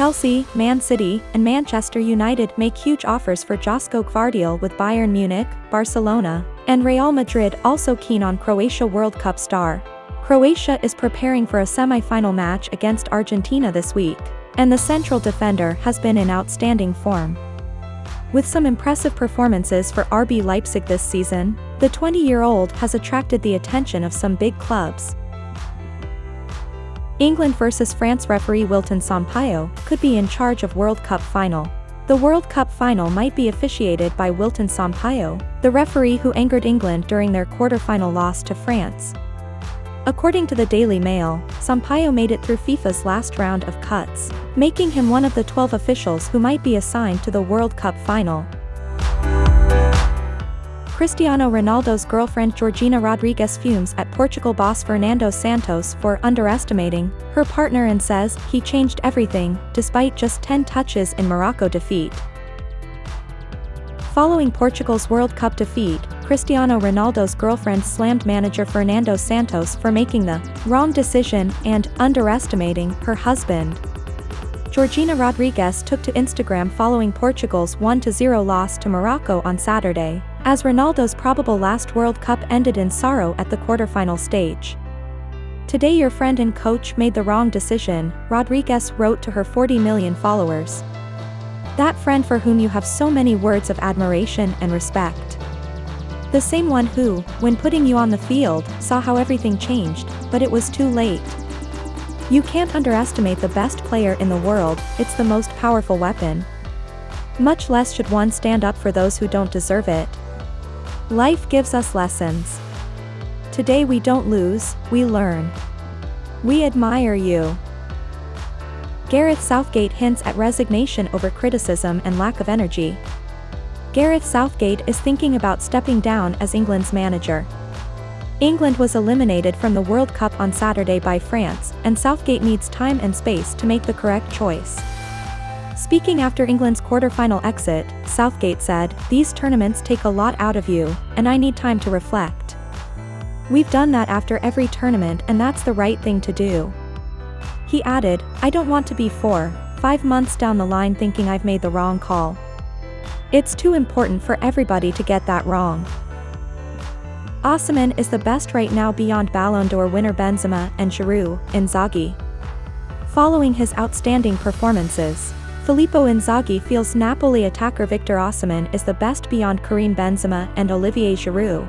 Chelsea, Man City, and Manchester United make huge offers for Josko Gvardiol with Bayern Munich, Barcelona, and Real Madrid also keen on Croatia World Cup star. Croatia is preparing for a semi-final match against Argentina this week, and the central defender has been in outstanding form. With some impressive performances for RB Leipzig this season, the 20-year-old has attracted the attention of some big clubs. England vs France referee Wilton Sampaio could be in charge of World Cup final. The World Cup final might be officiated by Wilton Sampaio, the referee who angered England during their quarter-final loss to France. According to the Daily Mail, Sampaio made it through FIFA's last round of cuts, making him one of the 12 officials who might be assigned to the World Cup final. Cristiano Ronaldo's girlfriend Georgina Rodriguez fumes at Portugal boss Fernando Santos for underestimating her partner and says he changed everything, despite just 10 touches in Morocco defeat. Following Portugal's World Cup defeat, Cristiano Ronaldo's girlfriend slammed manager Fernando Santos for making the wrong decision and underestimating her husband. Georgina Rodriguez took to Instagram following Portugal's 1-0 loss to Morocco on Saturday, as Ronaldo's probable last World Cup ended in sorrow at the quarterfinal stage. Today your friend and coach made the wrong decision, Rodriguez wrote to her 40 million followers. That friend for whom you have so many words of admiration and respect. The same one who, when putting you on the field, saw how everything changed, but it was too late. You can't underestimate the best player in the world, it's the most powerful weapon. Much less should one stand up for those who don't deserve it. Life gives us lessons. Today we don't lose, we learn. We admire you. Gareth Southgate hints at resignation over criticism and lack of energy. Gareth Southgate is thinking about stepping down as England's manager. England was eliminated from the World Cup on Saturday by France, and Southgate needs time and space to make the correct choice. Speaking after England's quarter-final exit, Southgate said, These tournaments take a lot out of you, and I need time to reflect. We've done that after every tournament and that's the right thing to do. He added, I don't want to be four, five months down the line thinking I've made the wrong call. It's too important for everybody to get that wrong. Osimhen is the best right now beyond Ballon d'Or winner Benzema and Giroud, Inzaghi. Following his outstanding performances, Filippo Inzaghi feels Napoli attacker Victor Osimhen is the best beyond Karim Benzema and Olivier Giroud.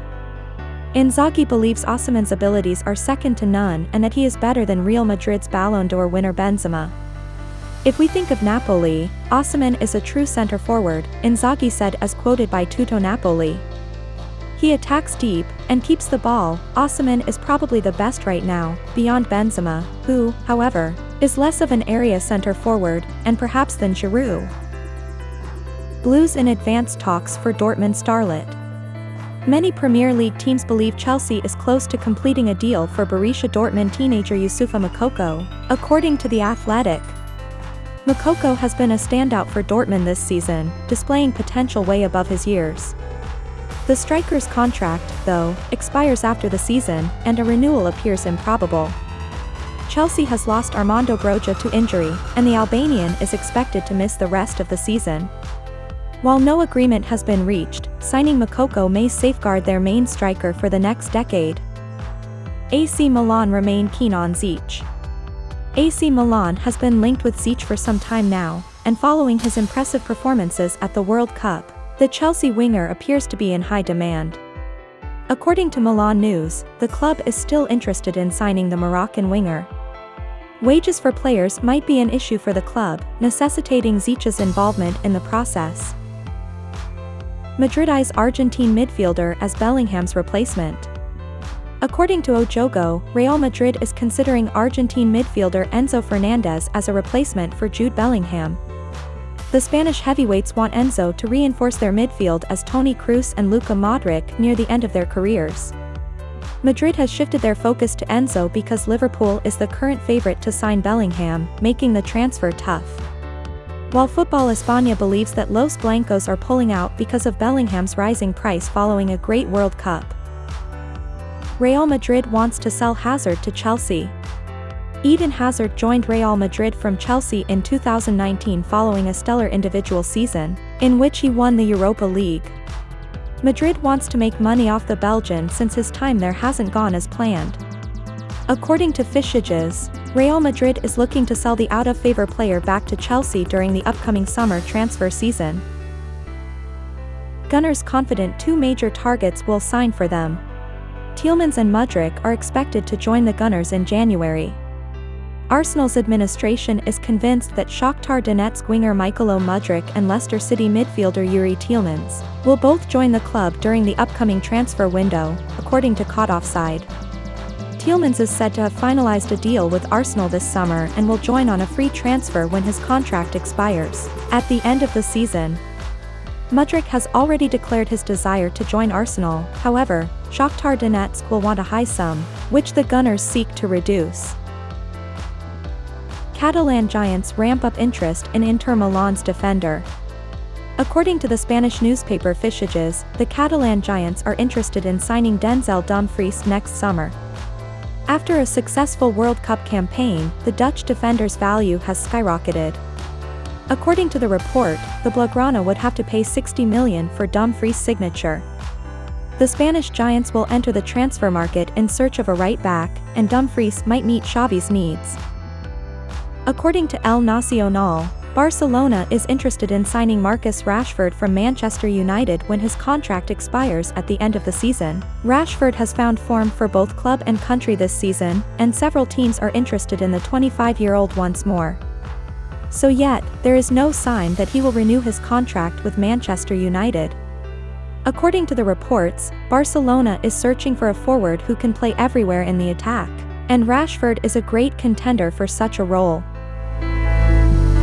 Inzaghi believes Osimhen's abilities are second to none and that he is better than Real Madrid's Ballon d'Or winner Benzema. If we think of Napoli, Osimhen is a true center forward, Inzaghi said as quoted by Tutto Napoli. He attacks deep, and keeps the ball, Osimhen is probably the best right now, beyond Benzema, who, however, is less of an area center forward, and perhaps than Giroud. Blues in advanced talks for Dortmund starlet. Many Premier League teams believe Chelsea is close to completing a deal for Borussia Dortmund teenager Youssoufa Moukoko, according to The Athletic. Makoko has been a standout for Dortmund this season, displaying potential way above his years. The striker's contract, though, expires after the season, and a renewal appears improbable. Chelsea has lost Armando Broja to injury, and the Albanian is expected to miss the rest of the season. While no agreement has been reached, signing Moukoko may safeguard their main striker for the next decade. AC Milan remain keen on Ziyech. AC Milan has been linked with Ziyech for some time now, and following his impressive performances at the World Cup, the Chelsea winger appears to be in high demand. According to Milan News, the club is still interested in signing the Moroccan winger. Wages for players might be an issue for the club, necessitating Ziyech's involvement in the process. Madrid eyes Argentine midfielder as Bellingham's replacement. According to O Jogo, Real Madrid is considering Argentine midfielder Enzo Fernandez as a replacement for Jude Bellingham. The Spanish heavyweights want Enzo to reinforce their midfield as Toni Kroos and Luka Modric near the end of their careers. Madrid has shifted their focus to Enzo because Liverpool is the current favorite to sign Bellingham, making the transfer tough. While Football España believes that Los Blancos are pulling out because of Bellingham's rising price following a great World Cup. Real Madrid wants to sell Hazard to Chelsea. Eden Hazard joined Real Madrid from Chelsea in 2019 following a stellar individual season, in which he won the Europa League. Madrid wants to make money off the Belgian since his time there hasn't gone as planned. According to Fichajes, Real Madrid is looking to sell the out-of-favor player back to Chelsea during the upcoming summer transfer season. Gunners confident two major targets will sign for them. Tielemans and Mudryk are expected to join the Gunners in January. Arsenal's administration is convinced that Shakhtar Donetsk winger Mykhailo Mudryk and Leicester City midfielder Youri Tielemans will both join the club during the upcoming transfer window, according to Caught Offside. Tielemans is said to have finalized a deal with Arsenal this summer and will join on a free transfer when his contract expires, at the end of the season. Mudryk has already declared his desire to join Arsenal, however, Shakhtar Donetsk will want a high sum, which the Gunners seek to reduce. Catalan giants ramp up interest in Inter Milan's defender. According to the Spanish newspaper Fichajes, the Catalan giants are interested in signing Denzel Dumfries next summer. After a successful World Cup campaign, the Dutch defender's value has skyrocketed. According to the report, the Blaugrana would have to pay 60 million for Dumfries' signature. The Spanish giants will enter the transfer market in search of a right back, and Dumfries might meet Xavi's needs. According to El Nacional, Barcelona is interested in signing Marcus Rashford from Manchester United when his contract expires at the end of the season. Rashford has found form for both club and country this season, and several teams are interested in the 25-year-old once more. So yet, there is no sign that he will renew his contract with Manchester United. According to the reports, Barcelona is searching for a forward who can play everywhere in the attack, and Rashford is a great contender for such a role.